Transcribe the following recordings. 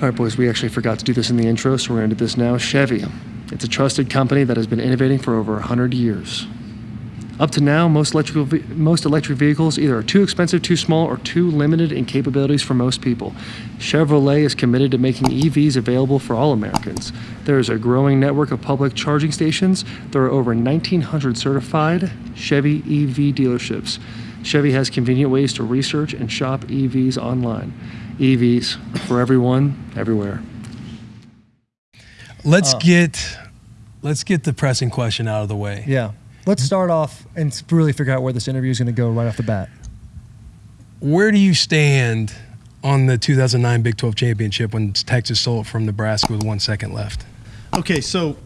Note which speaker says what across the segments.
Speaker 1: All right, boys, we actually forgot to do this in the intro, so we're going to do this now. Chevy. It's a trusted company that has been innovating for over 100 years. Up to now, most electrical most electric vehicles either are too expensive, too small, or too limited in capabilities for most people. Chevrolet is committed to making EVs available for all Americans. There is a growing network of public charging stations. There are over 1,900 certified Chevy EV dealerships. Chevy has convenient ways to research and shop EVs online. EVs for everyone, everywhere.
Speaker 2: Let's
Speaker 3: Uh,
Speaker 2: get let's get the pressing question out of the way.
Speaker 3: Yeah. Let's start off and really figure out where this interview is going to go right off the bat.
Speaker 2: Where do you stand on the 2009 Big 12 championship when Texas stole it from Nebraska with one second left?
Speaker 4: Okay, so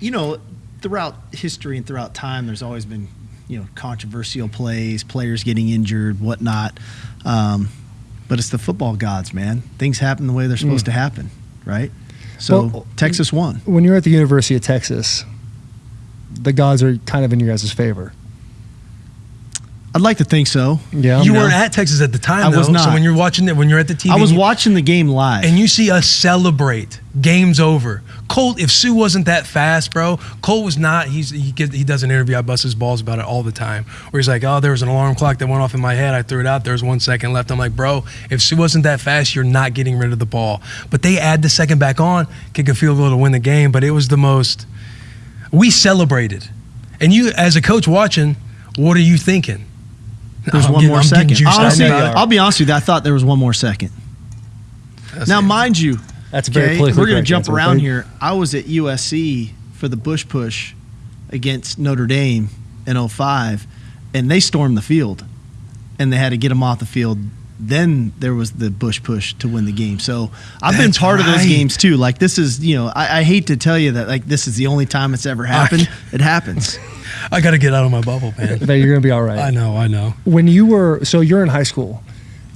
Speaker 4: you know, throughout history and throughout time, there's always been you know controversial plays, players getting injured, whatnot. Um, but it's the football gods, man. Things happen the way they're supposed mm. to happen, right? So
Speaker 3: Well,
Speaker 4: Texas won.
Speaker 3: When you're at the University of Texas, the gods are kind of in your guys' favor.
Speaker 4: I'd like to think so.
Speaker 3: Yeah.
Speaker 2: you
Speaker 4: know,
Speaker 2: weren't at Texas at the time,
Speaker 4: I
Speaker 2: though.
Speaker 4: was
Speaker 2: So
Speaker 4: not.
Speaker 2: when you're watching it, when you're at the TV,
Speaker 4: I was
Speaker 2: you-
Speaker 4: watching the game live.
Speaker 2: and you see us celebrate. Game's over. Colt, if Suh wasn't that fast, bro, Colt was not. He's he gives, he does an interview. I bust his balls about it all the time. Where he's like, "Oh, there was an alarm clock that went off in my head. I threw it out. There was one second left." I'm like, "Bro, if Suh wasn't that fast, you're not getting rid of the ball." But they add the second back on, kick a field goal to win the game. But it was the most. We celebrated, and you as a coach watching, what are you thinking?
Speaker 4: There's
Speaker 2: I'm
Speaker 4: one
Speaker 2: getting-
Speaker 4: more
Speaker 2: I'm
Speaker 4: second. Honestly. I'll be honest with you. I thought there was one more second.
Speaker 2: That's
Speaker 4: now,
Speaker 2: it.
Speaker 4: mind you,
Speaker 3: That's very
Speaker 4: okay,
Speaker 3: politically
Speaker 4: we're going to jump around here. I was at USC for the Bush Push against Notre Dame in 05, and they stormed the field, and they had to get them off the field. Then there was the Bush Push to win the game. So I've been
Speaker 2: That's
Speaker 4: part of those games too. Like this is, you know, I, I hate to tell you that like this is the only time it's ever happened. it happens.
Speaker 2: I got to get out of my bubble, man.
Speaker 3: That you're going to be all right.
Speaker 2: I know, I know.
Speaker 3: When you were, so you're in high school,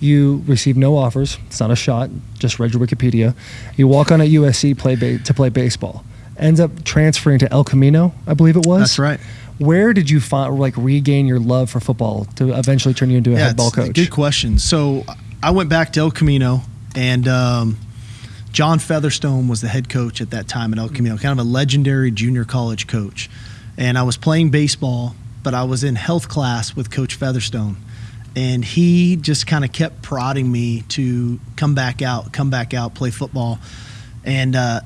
Speaker 3: you received no offers. It's not a shot. Just read your Wikipedia. You walk on at USC play ba- to play baseball. Ends up transferring to El Camino, I believe it was.
Speaker 4: That's right.
Speaker 3: Where did you find like regain your love for football to eventually turn you into a head ball coach?
Speaker 4: Good question. So I went back to El Camino, and um, John Featherstone was the head coach at that time at El Camino, kind of a legendary junior college coach. And I was playing baseball, but I was in health class with Coach Featherstone. And he just kind of kept prodding me to come back out, come back out, play football. And uh,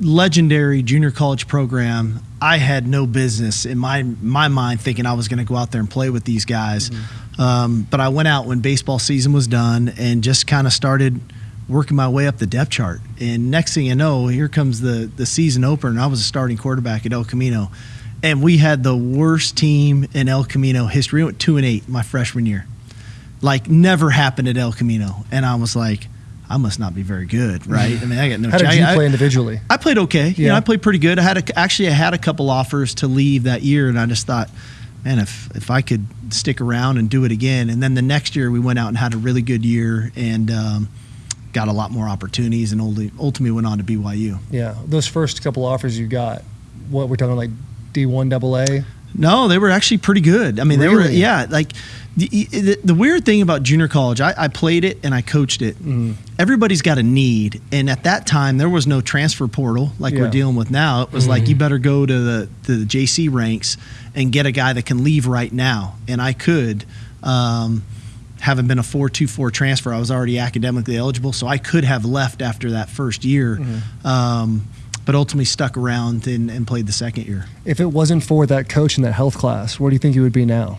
Speaker 4: legendary junior college program. I had no business in my my mind thinking I was going to go out there and play with these guys. Um, but I went out when baseball season was done and just kind of started working my way up the depth chart. And next thing you know, here comes the the season opener. And I was a starting quarterback at El Camino, and we had the worst team in El Camino history. We went two and eight my freshman year, like never happened at El Camino. And I was like. I must not be very good, right? I mean, I got no.
Speaker 3: How did you
Speaker 4: I-
Speaker 3: play individually?
Speaker 4: I played okay. You know,
Speaker 3: Yeah.
Speaker 4: I played pretty good. I had a, actually I had a couple offers to leave that year, and I just thought, man, if if I could stick around and do it again. And then the next year we went out and had a really good year and um, got a lot more opportunities, and ultimately went on to BYU.
Speaker 3: Yeah, those first couple offers you got, what we're talking like D1 double A.
Speaker 4: No, they were actually pretty good. I mean, they were yeah. Like the, the, the weird thing about junior college, I, I played it and I coached it.
Speaker 3: Mm-hmm.
Speaker 4: Everybody's got a need, and at that time there was no transfer portal like
Speaker 3: Yeah.
Speaker 4: we're dealing with now. It was like you better go to the to the JC ranks and get a guy that can leave right now, and I could. Um, having been a 4-2-4 transfer, I was already academically eligible, so I could have left after that first year, um, but ultimately stuck around and, and played the second year.
Speaker 3: If it wasn't for that coach in that health class, where do you think you would be now?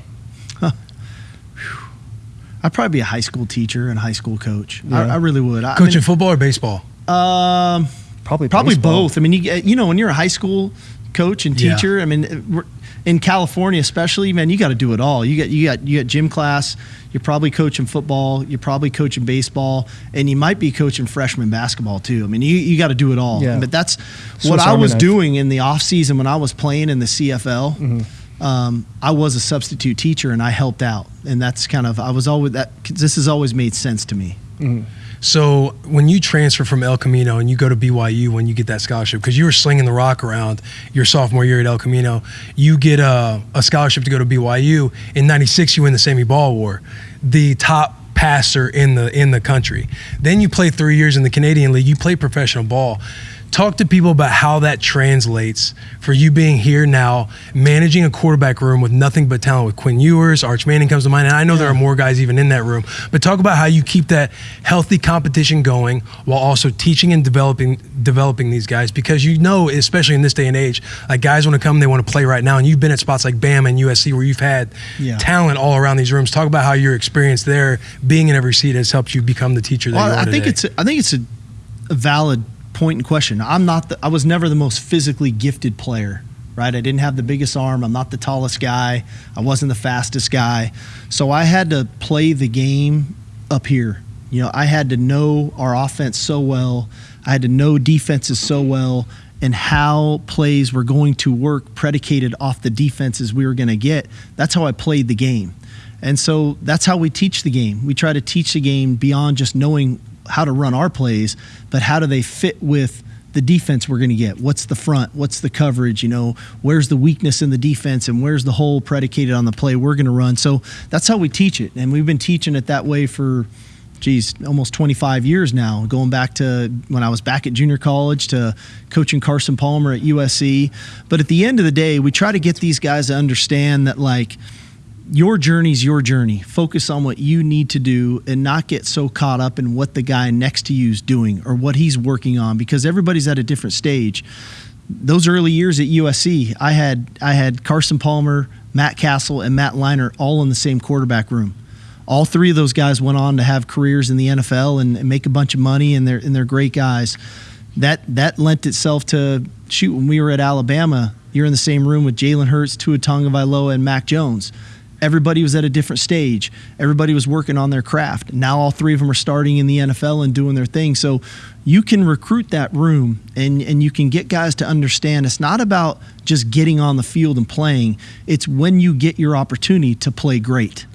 Speaker 4: I'd probably be a high school teacher and a high school coach.
Speaker 3: Yeah.
Speaker 4: I, I really would. I, I
Speaker 2: Coaching
Speaker 4: mean,
Speaker 2: football or baseball?
Speaker 4: um,
Speaker 3: Probably
Speaker 4: probably
Speaker 3: baseball.
Speaker 4: both. I mean, you, get- you know, when you're a high school coach and
Speaker 2: Yeah.
Speaker 4: teacher, I mean, we're, in California especially, man, you got to do it all. You got you got you got gym class. You're probably coaching football. You're probably coaching baseball, and you might be coaching freshman basketball too. I mean, you, you got to do it all.
Speaker 3: Yeah.
Speaker 4: But that's what I was
Speaker 3: knife.
Speaker 4: doing in the off season when I was playing in the CFL. Um, I was a substitute teacher and I helped out, and that's kind of I was always that. This has always made sense to me.
Speaker 2: So when you transfer from El Camino and you go to BYU when you get that scholarship, because you were slinging the rock around your sophomore year at El Camino, you get a, a scholarship to go to BYU. In '96, you win the Sammy Baugh Award. The top passer in the in the country. Then you play three years in the Canadian League. You play professional ball. Talk to people about how that translates for you being here now, managing a quarterback room with nothing but talent. With Quinn Ewers, Arch Manning comes to mind, and I know there are more guys even in that room. But talk about how you keep that healthy competition going while also teaching and developing developing these guys because you know, especially in this day and age, like guys want to come, they want to play right now, and you've been at spots like Bama and USC where you've had
Speaker 4: Yeah.
Speaker 2: talent all around these rooms. Talk about how your experience there, being in every seat, has helped you become the teacher that
Speaker 4: Well,
Speaker 2: you are
Speaker 4: I think
Speaker 2: today.
Speaker 4: it's a, I think it's a, a valid point in question. I'm not the, I was never the most physically gifted player, right? I didn't have the biggest arm. I'm not the tallest guy. I wasn't the fastest guy. So I had to play the game up here. You know, I had to know our offense so well. I had to know defenses so well and how plays were going to work predicated off the defenses we were going to get. That's how I played the game. And so that's how we teach the game. We try to teach the game beyond just knowing how to run our plays, but how do they fit with the defense we're going to get? What's the front? What's the coverage? You know, where's the weakness in the defense and where's the hole predicated on the play we're going to run? So that's how we teach it. And we've been teaching it that way for geez, almost 25 years now, going back to when I was back at junior college to coaching Carson Palmer at USC. But at the end of the day, we try to get these guys to understand that, like, your journey's your journey. Focus on what you need to do and not get so caught up in what the guy next to you is doing or what he's working on because everybody's at a different stage. Those early years at USC, I had I had Carson Palmer, Matt Cassel, and Matt Leinart all in the same quarterback room. All three of those guys went on to have careers in the NFL and, and make a bunch of money, and they're and they're great guys. That that lent itself to shoot when we were at Alabama. You're in the same room with Jalen Hurts, Tua Tagovailoa, and Mac Jones everybody was at a different stage. Everybody was working on their craft. Now all three of them are starting in the NFL and doing their thing. So you can recruit that room and, and you can get guys to understand it's not about just getting on the field and playing. It's when you get your opportunity to play great.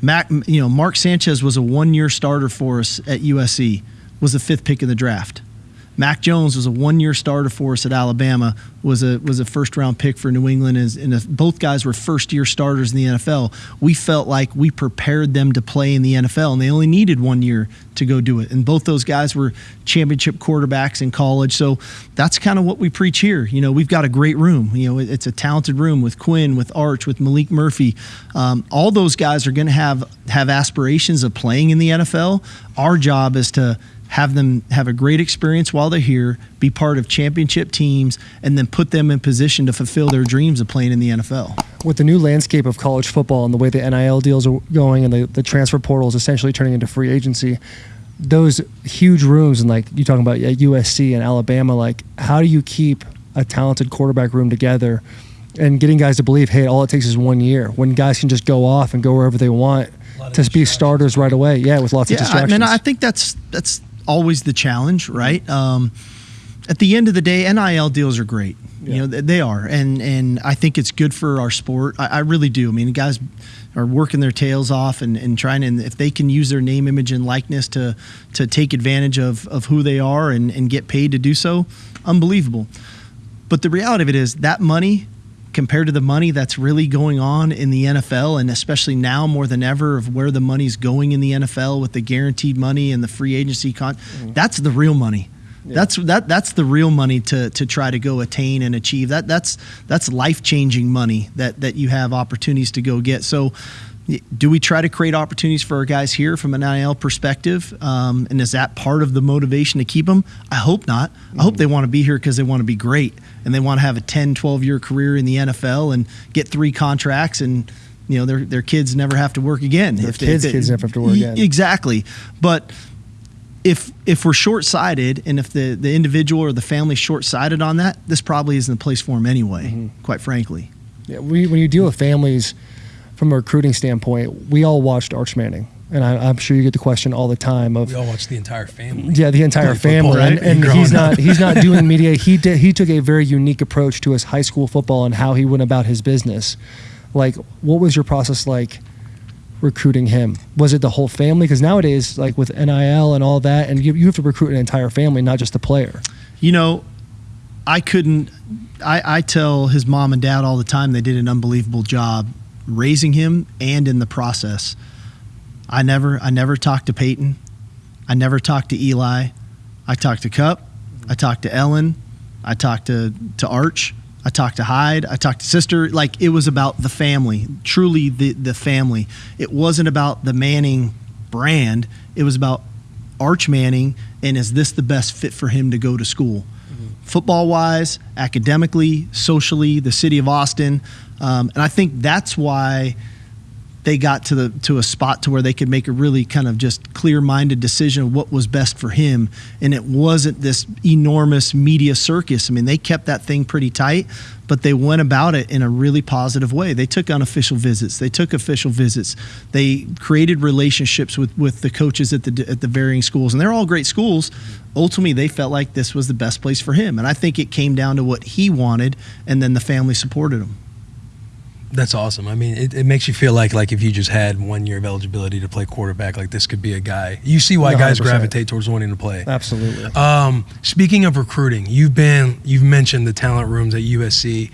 Speaker 4: Mac, you know, Mark Sanchez was a one-year starter for us at USC. Was the fifth pick in the draft. Mac Jones was a one-year starter for us at Alabama. Was a was a first-round pick for New England, and, both guys were first-year starters in the NFL. We felt like we prepared them to play in the NFL, and they only needed one year to go do it. And both those guys were championship quarterbacks in college. So that's kind of what we preach here. You know, we've got a great room. You know, it's a talented room with Quinn, with Arch, with Maalik Murphy. Um, all those guys are going to have have aspirations of playing in the NFL. Our job is to have them have a great experience while they're here, be part of championship teams, and then put them in position to fulfill their dreams of playing in the NFL.
Speaker 3: with the new landscape of college football and the way the NIL deals are going and the, the transfer portal is essentially turning into free agency, those huge rooms and like you talking about at USC and Alabama, like how do you keep a talented quarterback room together and getting guys to believe, hey, all it takes is one year when guys can just go off and go wherever they want to be starters right away. Yeah, with lots of
Speaker 4: yeah, I mean, I think that's that's always the challenge, right? Um, at the end of the day, NIL deals are great.
Speaker 3: Yeah.
Speaker 4: You know, they are, and and I think it's good for our sport. I, I really do. I mean, guys are working their tails off and, and trying to, and if they can use their name, image, and likeness to to take advantage of of who they are and and get paid to do so, unbelievable. But the reality of it is that money compared to the money that's really going on in the NFL and especially now more than ever of where the money's going in the NFL with the guaranteed money and the free agency con that's the real money. That's that that's the real money to to try to go attain and achieve. That that's that's life-changing money that that you have opportunities to go get. So do we try to create opportunities for our guys here from an NIL perspective? Um, and is that part of the motivation to keep them? I hope not. I hope they want to be here because they want to be great and they want to have a 10, 12 year career in the NFL and get three contracts and you know their their kids never have to work again.
Speaker 3: Their
Speaker 4: they-
Speaker 3: kids'
Speaker 4: they-
Speaker 3: kids never have to work again.
Speaker 4: Exactly, but if if we're short sighted and if the the individual or the family's short sighted on that, this probably isn't the place for them anyway.
Speaker 3: Mm-hmm.
Speaker 4: Quite frankly.
Speaker 3: Yeah, we, when you deal with families from a recruiting standpoint, we all watched Arch Manning. And I, I'm sure you get the question all the time of
Speaker 2: we all watch the entire family.
Speaker 3: Yeah, the entire
Speaker 2: Play football,
Speaker 3: family, and,
Speaker 2: right?
Speaker 3: and
Speaker 2: Growing
Speaker 3: he's
Speaker 2: up.
Speaker 3: not he's not doing media. He did, he took a very unique approach to his high school football and how he went about his business. Like, what was your process like recruiting him? Was it the whole family? Because nowadays, like with NIL and all that, and you, you have to recruit an entire family, not just the player.
Speaker 4: You know, I couldn't. I, I tell his mom and dad all the time they did an unbelievable job raising him and in the process. I never I never talked to Peyton. I never talked to Eli. I talked to Cup. I talked to Ellen. I talked to to Arch. I talked to Heid. I talked to Sister. Like it was about the family, truly the the family. It wasn't about the Manning brand. It was about Arch Manning and is this the best fit for him to go to school? Football wise, academically, socially, the city of Austin. Um, and I think that's why they got to the to a spot to where they could make a really kind of just clear-minded decision of what was best for him. And it wasn't this enormous media circus. I mean they kept that thing pretty tight but they went about it in a really positive way. They took unofficial visits. They took official visits. They created relationships with with the coaches at the at the varying schools. And they're all great schools. Ultimately they felt like this was the best place for him. And i think it came down to what he wanted and then the family supported him
Speaker 2: That's awesome. I mean, it, it makes you feel like like if you just had one year of eligibility to play quarterback, like this could be a guy. You see why guys
Speaker 3: 100%.
Speaker 2: gravitate towards wanting to play.
Speaker 3: Absolutely.
Speaker 2: Um, speaking of recruiting, you've been you've mentioned the talent rooms at USC,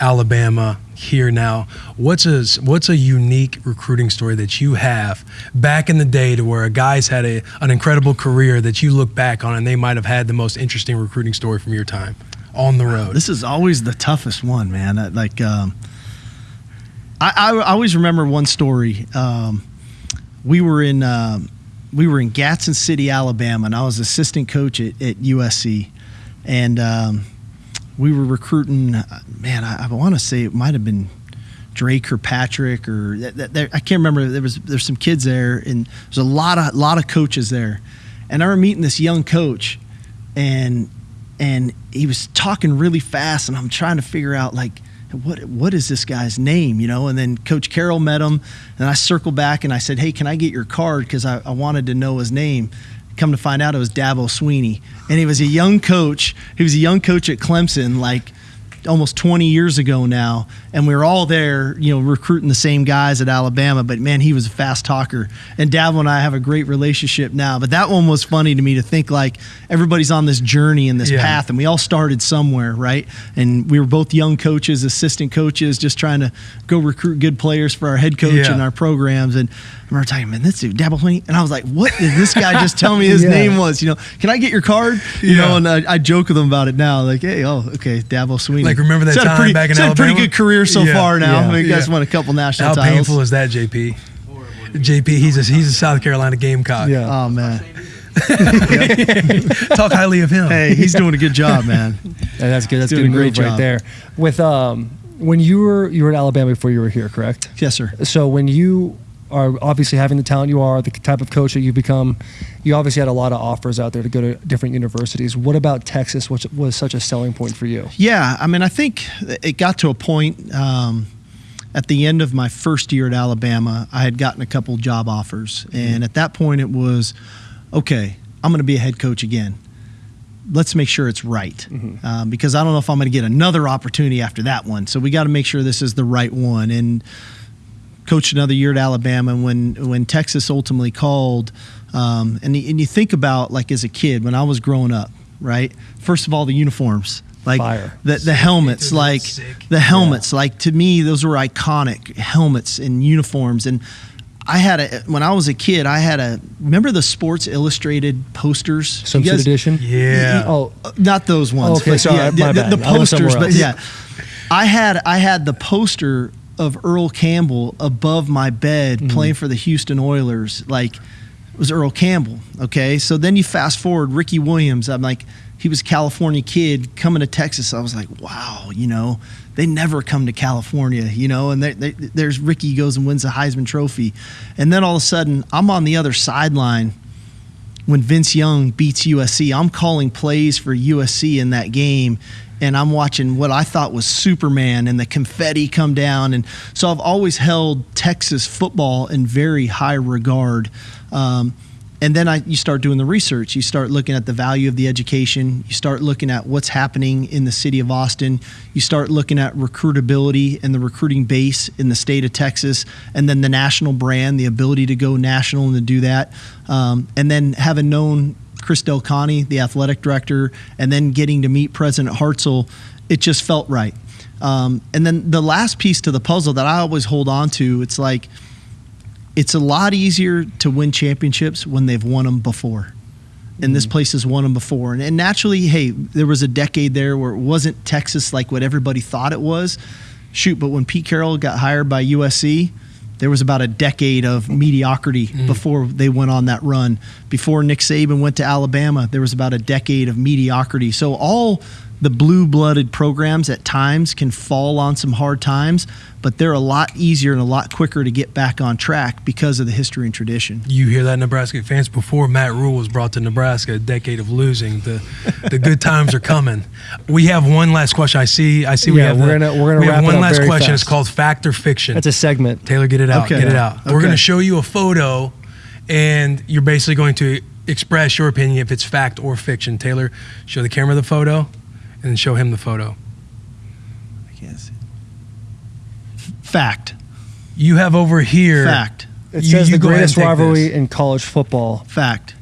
Speaker 2: Alabama, here now. What's a what's a unique recruiting story that you have back in the day to where a guy's had a an incredible career that you look back on and they might have had the most interesting recruiting story from your time on the road?
Speaker 4: This is always the toughest one, man. Like, um, I, I, I always remember one story. Um, we were in um, we were in Gadsden City, Alabama, and I was assistant coach at, at USC, and um, we were recruiting. uh, Man, I, I want to say it might have been Drake or that, there, I can't remember. There was there's some kids there, and there's a lot of lot of coaches there, and I remember meeting this young coach, and and he was talking really fast, and I'm trying to figure out like what what is this guy's name, you know? And then Coach Carroll met him, and I circled back and I said, hey, can I get your card because I, I wanted to know his name. Come to find out, it was Dabo Swinney, and he was a young coach. He was a young coach at Clemson, like almost 20 years ago now and we were all there you know recruiting the same guys at alabama but man he was a fast talker and dabo and i have a great relationship now but that one was funny to me to think like everybody's on this journey and this
Speaker 2: Yeah.
Speaker 4: path and we all started somewhere right and we were both young coaches assistant coaches just trying to go recruit good players for our head coach
Speaker 2: Yeah.
Speaker 4: and our programs and I remember talking, man, this dude, Dabo Swinney. And I was like, what did this guy just tell me his
Speaker 3: Yeah.
Speaker 4: name was? You know, can I get your card? You know, and I, I joke with him about it now. Like, hey, oh, okay, Dabo Swinney.
Speaker 2: Like, remember that
Speaker 4: He's had a
Speaker 2: time
Speaker 4: pretty,
Speaker 2: back in
Speaker 4: he's had a pretty good career so
Speaker 2: Yeah.
Speaker 4: far now.
Speaker 3: Yeah.
Speaker 4: I mean, you guys
Speaker 2: Yeah.
Speaker 4: won a couple national
Speaker 2: How
Speaker 4: titles.
Speaker 2: painful is that, JP? JP, he's a he's a South Carolina Gamecock.
Speaker 3: Yeah.
Speaker 4: Oh man,
Speaker 2: Talk highly of him.
Speaker 4: hey, he's doing a good job, man.
Speaker 3: And that's good. That's
Speaker 4: Doing
Speaker 3: good
Speaker 4: a great
Speaker 3: move right
Speaker 4: job.
Speaker 3: there. With um, when you were you were at Alabama before you were here, correct?
Speaker 4: Yes, sir.
Speaker 3: So when you are obviously having the talent you are, the type of coach that you've become, you obviously had a lot of offers out there to go to different universities. What about Texas? Which was such a selling point for you?
Speaker 4: Yeah, I mean, I think it got to a point um, at the end of my first year at Alabama. I had gotten a couple job offers, and at that point, it was okay. I'm going to be a head coach again. Let's make sure it's right, um, because I don't know if I'm going to get another opportunity after that one. So we got to make sure this is the right one. And coached another year at Alabama. And when when Texas ultimately called, um, and y- and you think about like as a kid when I was growing up, right? First of all, the uniforms, like
Speaker 3: Fire.
Speaker 4: the the helmets, like
Speaker 2: sick.
Speaker 4: the helmets, like to me those were iconic helmets and uniforms and. I had a when I was a kid. I had a remember the Sports Illustrated posters. You
Speaker 3: Swimsuit
Speaker 4: guys-
Speaker 3: edition.
Speaker 2: Yeah.
Speaker 3: Oh,
Speaker 4: not those ones.
Speaker 3: Okay,
Speaker 4: but
Speaker 3: sorry,
Speaker 4: yeah,
Speaker 3: my
Speaker 4: the,
Speaker 3: bad.
Speaker 4: the
Speaker 3: I went
Speaker 4: posters, but
Speaker 3: else.
Speaker 4: yeah, I had I had the poster of Earl Campbell above my bed
Speaker 3: Mm-hmm.
Speaker 4: playing for the Houston Oilers. Like it was Earl Campbell. Okay, so then you fast forward Ricky Williams. I'm like, he was a California kid coming to Texas. I was like, wow, you know, they never come to California, you know. And they, they, there's Ricky goes and wins the Heisman Trophy, and then all of a sudden I'm on the other sideline when Vince Young beats USC. I'm calling plays for USC in that game, and I'm watching what I thought was Superman and the confetti come down. And so I've always held Texas football in very high regard. Um, and then I, you start doing the research. You start looking at the value of the education. You start looking at what's happening in the city of Austin. You start looking at recruitability and the recruiting base in the state of Texas, and then the national brand, the ability to go national and to do that. Um, and then having known Chris Del the athletic director, and then getting to meet President Hartzell, it just felt right. Um, and then the last piece to the puzzle that I always hold on to, it's like it's a lot easier to win championships when they've won them before. And this place has won them before. And, and naturally, hey, there was a decade there where it wasn't Texas like what everybody thought it was. Shoot, but when Pete Carroll got hired by USC, there was about a decade of mediocrity mm-hmm. before they went on that run. Before Nick Saban went to Alabama, there was about a decade of mediocrity. So all the blue-blooded programs at times can fall on some hard times, but they're a lot easier and a lot quicker to get back on track because of the history and tradition.
Speaker 2: You hear that, Nebraska fans? Before Matt Rhule was brought to Nebraska, a decade of losing. The the good times are coming. We have one last question. I see. I see. we
Speaker 3: Yeah,
Speaker 2: have.
Speaker 3: we're
Speaker 2: the-
Speaker 3: gonna- we're gonna
Speaker 2: we have
Speaker 3: wrap it
Speaker 2: one
Speaker 3: up
Speaker 2: last
Speaker 3: very
Speaker 2: question. It's called fact or fiction.
Speaker 3: That's a segment.
Speaker 2: Taylor, get it out.
Speaker 4: Okay.
Speaker 2: Get it out. We're going to show you a photo, and you're basically going to express your opinion if it's fact or fiction. Taylor, show the camera the photo, and show him the photo.
Speaker 4: I can't see. Fact.
Speaker 2: You have over here.
Speaker 4: Fact.
Speaker 3: It
Speaker 2: You-
Speaker 3: says
Speaker 2: you
Speaker 3: the
Speaker 2: go ahead and
Speaker 3: greatest rivalry
Speaker 2: this.
Speaker 3: in college football.
Speaker 4: Fact.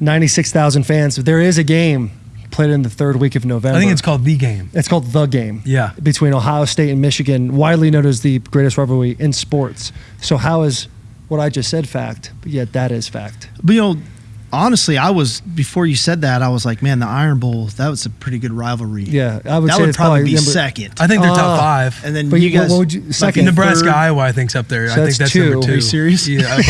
Speaker 3: 96,000 fans. There is a game played in the third week of November.
Speaker 2: I think it's called the game.
Speaker 3: It's called the game.
Speaker 2: Yeah.
Speaker 3: Between Ohio State and Michigan, widely known as the greatest rivalry in sports. So how is what I just said fact? But yet that is fact.
Speaker 4: But you know, honestly, I was before you said that, I was like, man, the Iron Bowl, that was a pretty good rivalry.
Speaker 3: Yeah, I would
Speaker 4: that
Speaker 3: say
Speaker 4: would
Speaker 3: it's
Speaker 4: probably be
Speaker 3: number-
Speaker 4: second.
Speaker 2: I think they're top
Speaker 3: Ah.
Speaker 2: five.
Speaker 4: and then
Speaker 3: But
Speaker 4: you
Speaker 3: you- what
Speaker 4: guys,
Speaker 3: would you- second?
Speaker 4: in
Speaker 2: Nebraska,
Speaker 4: third-
Speaker 2: Iowa, I think's up there.
Speaker 3: So
Speaker 2: I think
Speaker 3: that's
Speaker 2: that's
Speaker 3: two.
Speaker 2: number two.
Speaker 3: Are you
Speaker 4: serious?
Speaker 2: Yeah,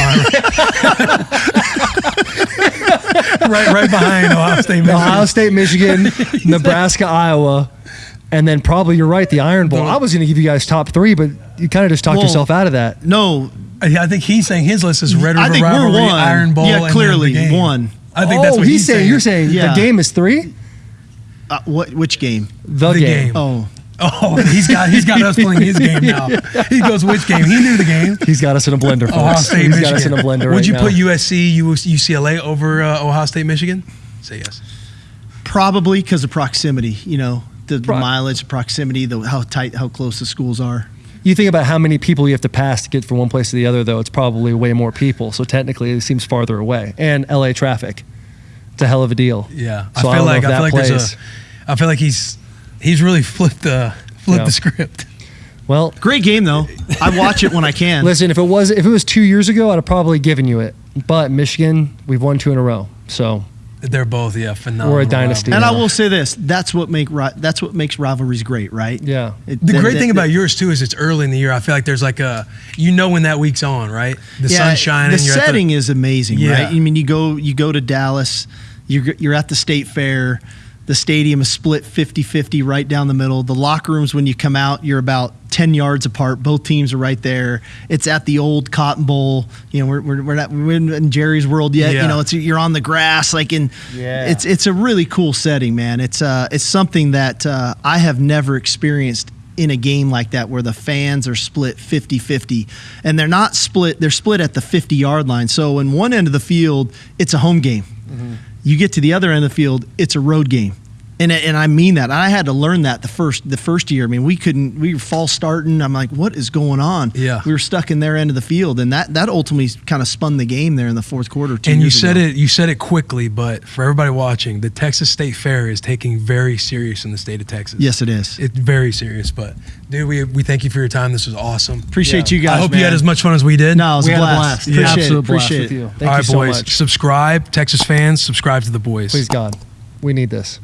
Speaker 2: right, right behind Ohio State. Michigan.
Speaker 3: Ohio State, Michigan, Nebraska, Iowa, and then probably you're right, the Iron Bowl.
Speaker 2: The-
Speaker 3: I was going to give you guys top three, but you kind of just talked
Speaker 4: Well,
Speaker 3: yourself out of that.
Speaker 4: No,
Speaker 2: I think he's saying his list is Red River
Speaker 4: I think we're
Speaker 2: Rivalry,
Speaker 4: one.
Speaker 2: Iron Bowl,
Speaker 4: Yeah, clearly
Speaker 2: the game.
Speaker 4: one.
Speaker 2: I think
Speaker 3: oh,
Speaker 2: that's what
Speaker 3: he's, saying. You're saying
Speaker 4: Yeah.
Speaker 3: the game is three.
Speaker 4: uh, what? Which game?
Speaker 3: The,
Speaker 2: The
Speaker 3: game.
Speaker 2: game.
Speaker 4: Oh,
Speaker 2: Oh, he's got he's got us playing his game now. He goes which game? He knew the game.
Speaker 3: He's got us in a blender. Folks.
Speaker 2: Ohio State,
Speaker 3: He's
Speaker 2: Michigan.
Speaker 3: got us in a blender.
Speaker 2: Would
Speaker 3: right
Speaker 2: you
Speaker 3: now.
Speaker 2: put USC, UCLA over uh, Ohio State, Michigan? Say yes.
Speaker 4: probably because of proximity. You know, the
Speaker 3: Pro-
Speaker 4: mileage, proximity, the how tight, how close the schools are.
Speaker 3: You think about how many people you have to pass to get from one place to the other, though. It's probably way more people. So technically, it seems farther away. And LA traffic. It's a hell of a deal.
Speaker 2: Yeah,
Speaker 3: So
Speaker 2: I
Speaker 3: I
Speaker 2: feel
Speaker 3: don't
Speaker 2: like I feel like there's
Speaker 3: plays.
Speaker 2: a, I feel like he's he's really flipped the flipped
Speaker 3: Yeah.
Speaker 2: the script.
Speaker 3: Well,
Speaker 4: Great game though. I watch it when I can.
Speaker 3: listen, if it was if it was two years ago, I'd have probably given you it. But Michigan, we've won two in a row. So
Speaker 2: They're both yeah phenomenal.
Speaker 3: We're a dynasty.
Speaker 4: and I will say this: that's what make ri- that's what makes rivalries great, right?
Speaker 3: yeah.
Speaker 4: It-
Speaker 2: The
Speaker 4: that-
Speaker 2: great
Speaker 4: that-
Speaker 2: thing about yours too is it's early in the year. I feel like there's like a you know when that week's on, right? The
Speaker 4: Yeah,
Speaker 2: sun's shining.
Speaker 4: The
Speaker 2: you're at
Speaker 4: setting is amazing,
Speaker 2: Yeah.
Speaker 4: right? I mean, you go you go to Dallas, you're you're at the state fair. The stadium is split 50-50 right down the middle. The locker rooms when you come out, you're about 10 yards apart. Both teams are right there. It's at the old Cotton Bowl. You know, we're, we're, we're not we're in Jerry's world yet.
Speaker 2: Yeah.
Speaker 4: You know, it's you're on the grass like in
Speaker 3: Yeah.
Speaker 4: it's it's a really cool setting, man. It's uh it's something that uh, I have never experienced in a game like that where the fans are split 50-50 and they're not split they're split at the 50 yard line so in one end of the field it's a home game you get to the other end of the field it's a road game and, and I mean that. I had to learn that the first the first year. I mean, we couldn't. We were false starting. I'm like, what is going on?
Speaker 2: Yeah.
Speaker 4: we were stuck in their end of the field, and that that ultimately kind of spun the game there in the fourth quarter. Two
Speaker 2: and you said
Speaker 4: ago.
Speaker 2: it you said it quickly, but for everybody watching, the Texas State Fair is taking very serious in the state of Texas.
Speaker 4: Yes, it is.
Speaker 2: It's very serious, but dude, we, we thank you for your time. This was awesome.
Speaker 4: Appreciate
Speaker 3: Yeah.
Speaker 4: you guys.
Speaker 2: I hope you had as much fun as we did.
Speaker 4: No, it was
Speaker 3: We
Speaker 4: a
Speaker 3: had a
Speaker 4: blast.
Speaker 3: blast.
Speaker 4: Appreciate
Speaker 3: Absolute
Speaker 4: it.
Speaker 3: blast
Speaker 4: Appreciate
Speaker 3: with
Speaker 4: it.
Speaker 3: you. Thank
Speaker 2: All
Speaker 3: you so
Speaker 2: boys.
Speaker 3: much.
Speaker 2: Subscribe, Texas fans. Subscribe to the boys.
Speaker 3: Please God, we need this.